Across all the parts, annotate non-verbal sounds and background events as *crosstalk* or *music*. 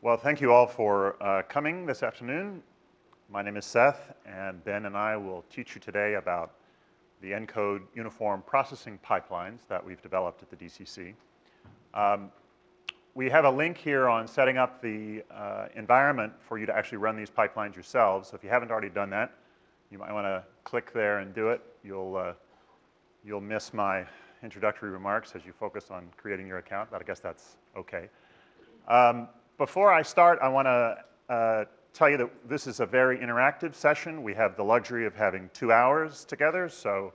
Well, thank you all for uh, coming this afternoon. My name is Seth, and Ben and I will teach you today about the ENCODE uniform processing pipelines that we've developed at the DCC. Um, we have a link here on setting up the uh, environment for you to actually run these pipelines yourselves. So if you haven't already done that, you might want to click there and do it. You'll, uh, you'll miss my introductory remarks as you focus on creating your account, but I guess that's okay. Um, before I start, I want to uh, tell you that this is a very interactive session. We have the luxury of having two hours together, so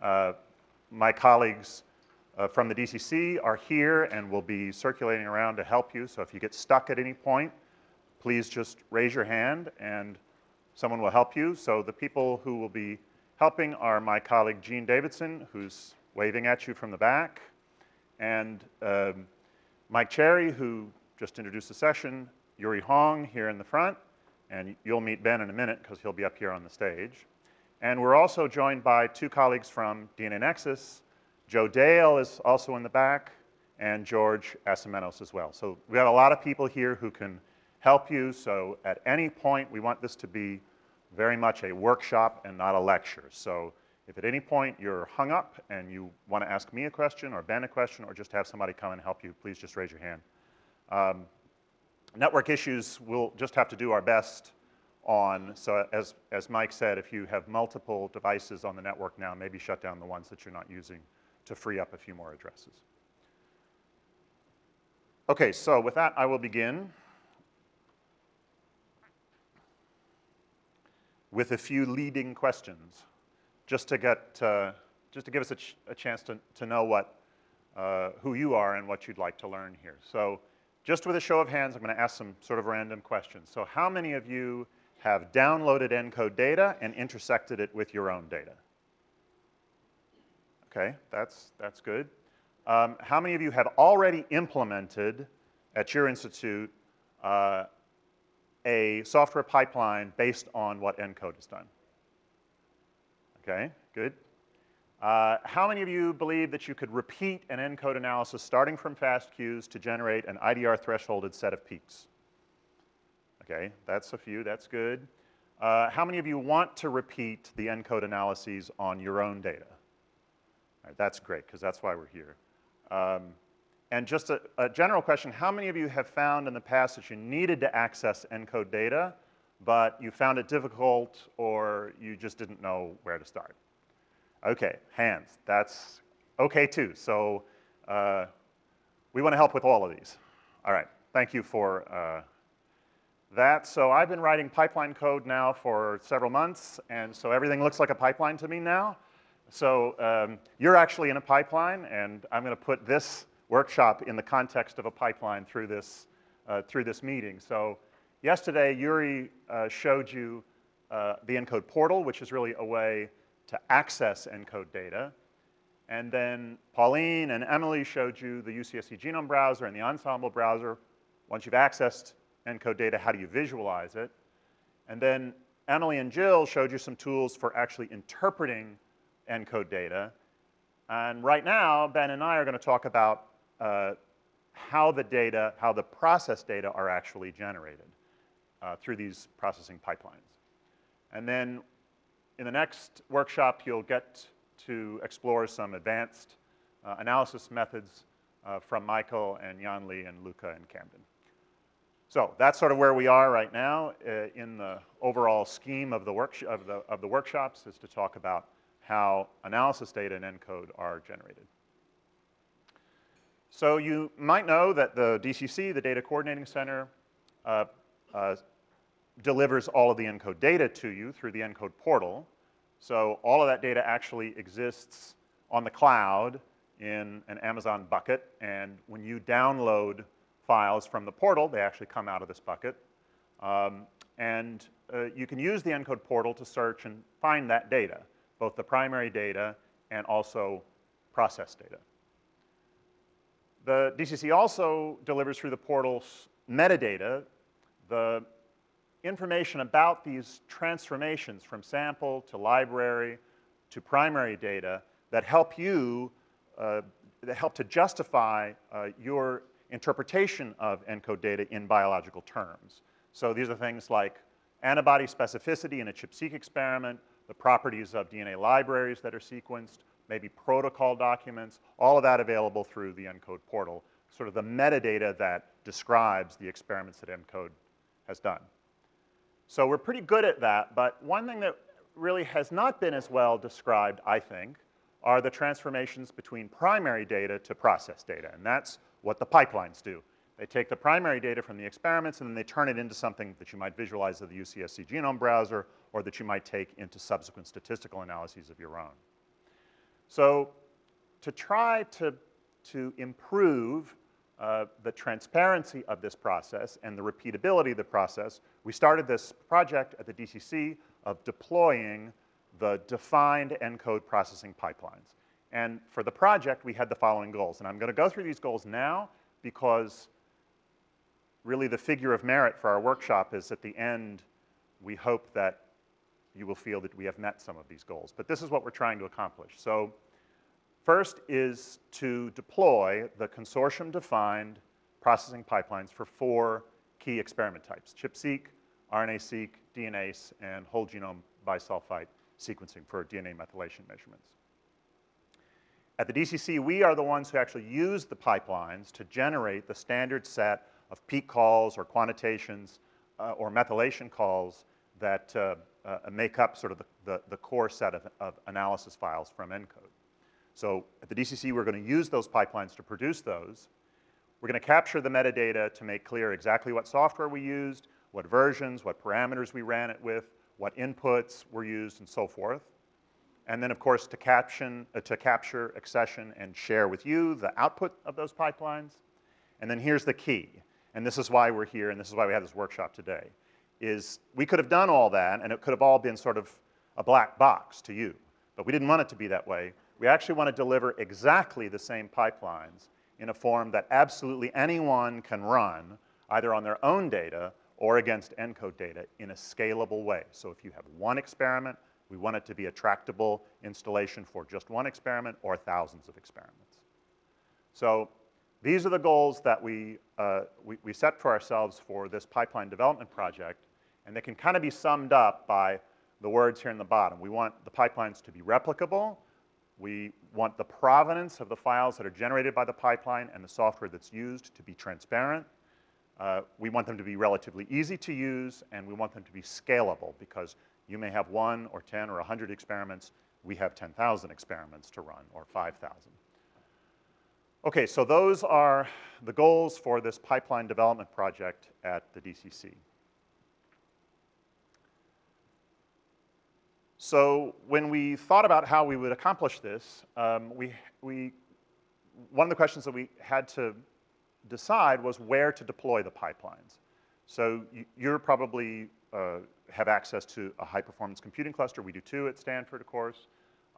uh, my colleagues uh, from the DCC are here and will be circulating around to help you. So if you get stuck at any point, please just raise your hand and someone will help you. So the people who will be helping are my colleague Jean Davidson, who's waving at you from the back, and um, Mike Cherry, who just introduce the session, Eurie Hong here in the front, and you'll meet Ben in a minute because he'll be up here on the stage. And we're also joined by two colleagues from DNAnexus. Joe Dale is also in the back, and George Asimenos as well. So we have a lot of people here who can help you. So at any point, we want this to be very much a workshop and not a lecture. So if at any point you're hung up and you want to ask me a question or Ben a question or just have somebody come and help you, please just raise your hand. Um, network issues we'll just have to do our best on. So as, as Mike said, if you have multiple devices on the network now, maybe shut down the ones that you're not using to free up a few more addresses. Okay, so with that, I will begin with a few leading questions, just to get, uh, just to give us a, ch a chance to, to know what, uh, who you are and what you'd like to learn here. So just with a show of hands, I'm going to ask some sort of random questions. So how many of you have downloaded ENCODE data and intersected it with your own data? Okay, that's, that's good. Um, how many of you have already implemented at your institute uh, a software pipeline based on what ENCODE has done? Okay, good. Uh, how many of you believe that you could repeat an ENCODE analysis starting from fast to generate an IDR thresholded set of peaks? Okay, that's a few, that's good. Uh, how many of you want to repeat the ENCODE analyses on your own data? Right, that's great, because that's why we're here. Um, and just a, a, general question, how many of you have found in the past that you needed to access ENCODE data, but you found it difficult or you just didn't know where to start? Okay, hands. That's okay too. So uh, we want to help with all of these. All right, thank you for uh, that. So I've been writing pipeline code now for several months, and so everything looks like a pipeline to me now. So um, you're actually in a pipeline, and I'm going to put this workshop in the context of a pipeline through this, uh, through this meeting. So yesterday, Eurie uh, showed you uh, the ENCODE portal, which is really a way to access ENCODE data. And then Pauline and Emily showed you the UCSC Genome Browser and the Ensembl browser. Once you've accessed ENCODE data, how do you visualize it? And then Emily and Jill showed you some tools for actually interpreting ENCODE data. And right now, Ben and I are going to talk about uh, how the data, how the process data are actually generated uh, through these processing pipelines. And then in the next workshop, you'll get to explore some advanced uh, analysis methods uh, from Michael and Jan Lee and Luca and Camden. So that's sort of where we are right now uh, in the overall scheme of the, of, the, of the workshops is to talk about how analysis data and ENCODE are generated. So you might know that the DCC, the Data Coordinating Center, uh, uh, delivers all of the ENCODE data to you through the ENCODE portal. So all of that data actually exists on the cloud in an Amazon bucket, and when you download files from the portal, they actually come out of this bucket. Um, and uh, you can use the ENCODE portal to search and find that data, both the primary data and also process data. The DCC also delivers through the portal's metadata the information about these transformations from sample to library to primary data that help you, uh, that help to justify uh, your interpretation of ENCODE data in biological terms. So these are things like antibody specificity in a ChIP-seq experiment, the properties of DNA libraries that are sequenced, maybe protocol documents, all of that available through the ENCODE portal, sort of the metadata that describes the experiments that ENCODE has done. So we're pretty good at that, but one thing that really has not been as well described, I think, are the transformations between primary data to process data, and that's what the pipelines do. They take the primary data from the experiments and then they turn it into something that you might visualize in the UCSC genome browser or that you might take into subsequent statistical analyses of your own. So to try to, to improve uh, the transparency of this process and the repeatability of the process, we started this project at the DCC of deploying the defined ENCODE processing pipelines. And for the project, we had the following goals. And I'm gonna go through these goals now because really the figure of merit for our workshop is at the end, we hope that you will feel that we have met some of these goals. But this is what we're trying to accomplish. So first is to deploy the consortium-defined processing pipelines for four key experiment types, ChIP-seq, RNA-seq, DNase, and whole genome bisulfite sequencing for DNA methylation measurements. At the DCC, we are the ones who actually use the pipelines to generate the standard set of peak calls or quantitations uh, or methylation calls that uh, uh, make up sort of the, the, the core set of, of, analysis files from ENCODE. So at the DCC, we're going to use those pipelines to produce those. We're going to capture the metadata to make clear exactly what software we used, what versions, what parameters we ran it with, what inputs were used, and so forth. And then, of course, to, caption, uh, to capture, accession, and share with you the output of those pipelines. And then here's the key, and this is why we're here, and this is why we have this workshop today, is we could have done all that, and it could have all been sort of a black box to you. But we didn't want it to be that way. We actually want to deliver exactly the same pipelines in a form that absolutely anyone can run, either on their own data or against ENCODE data in a scalable way. So if you have one experiment, we want it to be a tractable installation for just one experiment or thousands of experiments. So these are the goals that we, uh, we, we, set for ourselves for this pipeline development project, and they can kind of be summed up by the words here in the bottom. We want the pipelines to be replicable. We want the provenance of the files that are generated by the pipeline and the software that's used to be transparent. Uh, we want them to be relatively easy to use, and we want them to be scalable because you may have one or 10 or 100 experiments. We have 10,000 experiments to run or 5,000. Okay, so those are the goals for this pipeline development project at the DCC. So when we thought about how we would accomplish this, um, we, we, one of the questions that we had to decide was where to deploy the pipelines. So you're probably uh, have access to a high-performance computing cluster. We do too at Stanford, of course.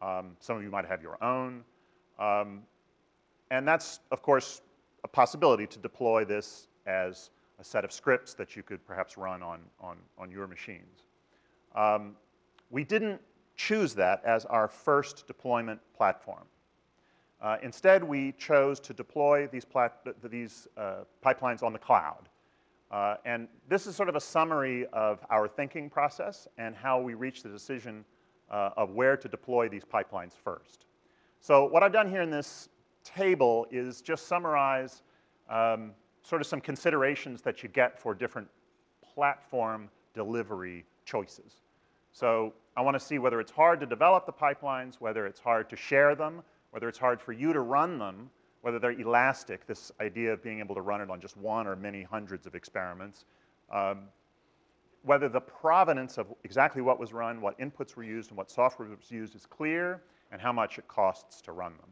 Um, some of you might have your own. Um, and that's, of course, a possibility to deploy this as a set of scripts that you could perhaps run on, on, on your machines. Um, we didn't choose that as our first deployment platform. Uh, instead, we chose to deploy these, these uh, pipelines on the cloud. Uh, and this is sort of a summary of our thinking process and how we reached the decision uh, of where to deploy these pipelines first. So what I've done here in this table is just summarize um, sort of some considerations that you get for different platform delivery choices. So I want to see whether it's hard to develop the pipelines, whether it's hard to share them, whether it's hard for you to run them, whether they're elastic, this idea of being able to run it on just one or many hundreds of experiments, um, whether the provenance of exactly what was run, what inputs were used, and what software was used is clear, and how much it costs to run them.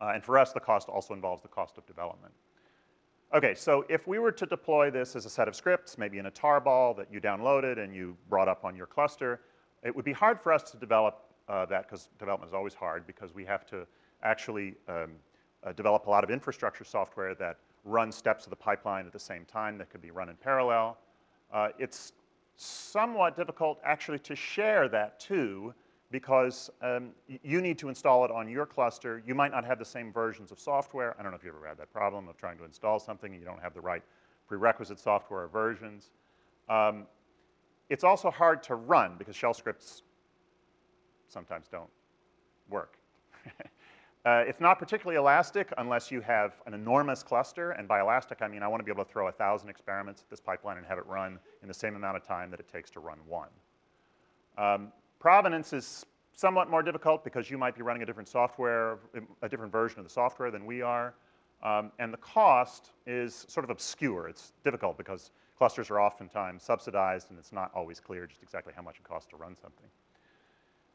Uh, and for us, the cost also involves the cost of development. Okay, so if we were to deploy this as a set of scripts, maybe in a tarball that you downloaded and you brought up on your cluster, it would be hard for us to develop uh, that because development is always hard because we have to actually um, uh, develop a lot of infrastructure software that runs steps of the pipeline at the same time that could be run in parallel. Uh, it's somewhat difficult actually to share that too because um, you need to install it on your cluster. You might not have the same versions of software. I don't know if you ever had that problem of trying to install something and you don't have the right prerequisite software or versions. Um, it's also hard to run because shell scripts sometimes don't work. *laughs* uh, it's not particularly elastic unless you have an enormous cluster, and by elastic I mean I want to be able to throw a thousand experiments at this pipeline and have it run in the same amount of time that it takes to run one. Um, provenance is somewhat more difficult because you might be running a different software, a different version of the software than we are. Um, and the cost is sort of obscure. It's difficult because clusters are oftentimes subsidized and it's not always clear just exactly how much it costs to run something.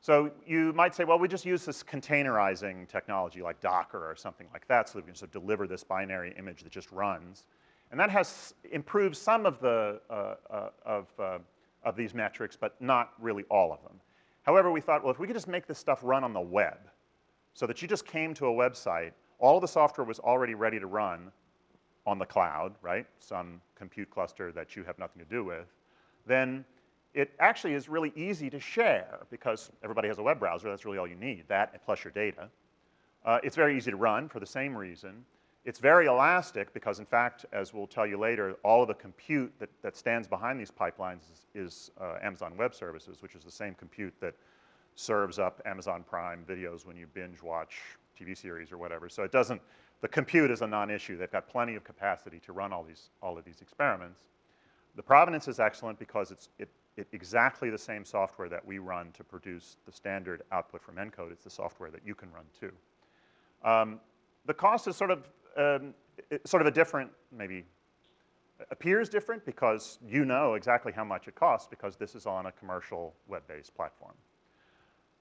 So you might say, well, we just use this containerizing technology like Docker or something like that so that we can sort of deliver this binary image that just runs. And that has improved some of the, uh, uh, of, uh, of these metrics, but not really all of them. However, we thought, well, if we could just make this stuff run on the web so that you just came to a website, all the software was already ready to run on the cloud, right? Some compute cluster that you have nothing to do with, then it actually is really easy to share because everybody has a web browser. That's really all you need, that plus your data. Uh, it's very easy to run for the same reason. It's very elastic because, in fact, as we'll tell you later, all of the compute that, that stands behind these pipelines is, is uh, Amazon Web Services, which is the same compute that serves up Amazon Prime videos when you binge watch TV series or whatever. So it doesn't, the compute is a non-issue. They've got plenty of capacity to run all, these, all of these experiments. The provenance is excellent because it's, it it, exactly the same software that we run to produce the standard output from ENCODE. It's the software that you can run too. Um, the cost is sort of, um, sort of a different, maybe appears different because you know exactly how much it costs because this is on a commercial web-based platform.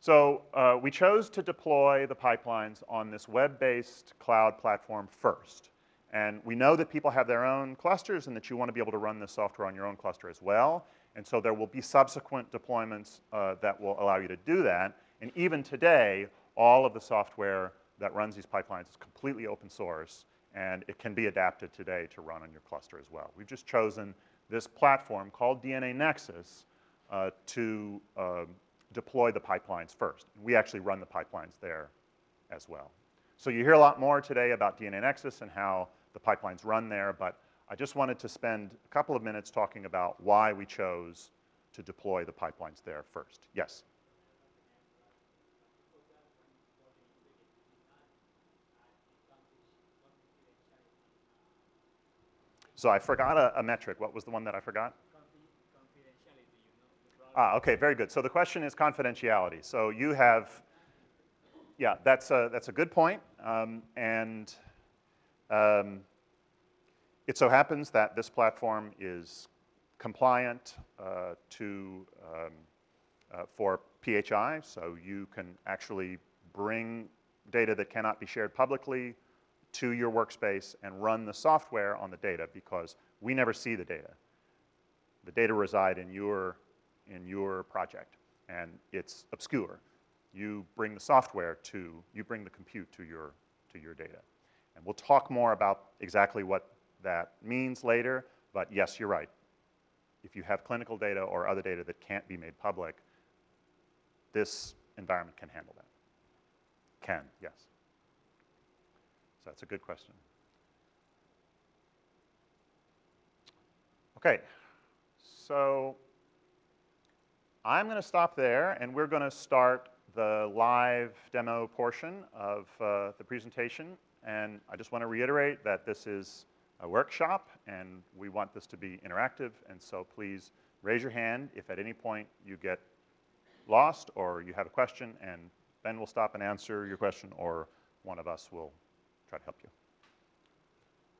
So uh, we chose to deploy the pipelines on this web-based cloud platform first. And we know that people have their own clusters and that you want to be able to run this software on your own cluster as well. And so there will be subsequent deployments uh, that will allow you to do that. And even today, all of the software that runs these pipelines is completely open source, and it can be adapted today to run on your cluster as well. We've just chosen this platform called DNAnexus uh, to uh, deploy the pipelines first. We actually run the pipelines there as well. So you hear a lot more today about DNAnexus and how the pipelines run there, but I just wanted to spend a couple of minutes talking about why we chose to deploy the pipelines there first. Yes? So I forgot a, a, metric. What was the one that I forgot? Ah, okay, very good. So the question is confidentiality. So you have, yeah, that's a, that's a good point. Um, and um, it so happens that this platform is compliant uh, to, um, uh, for PHI, so you can actually bring data that cannot be shared publicly to your workspace and run the software on the data because we never see the data. The data reside in your, in your project and it's obscure. You bring the software to, you bring the compute to your, to your data. And we'll talk more about exactly what that means later, but yes, you're right. If you have clinical data or other data that can't be made public, this environment can handle that. Can, yes. So that's a good question. Okay, so I'm going to stop there, and we're going to start the live demo portion of uh, the presentation. And I just want to reiterate that this is a workshop, and we want this to be interactive, and so please raise your hand if at any point you get lost or you have a question, and Ben will stop and answer your question, or one of us will try to help you.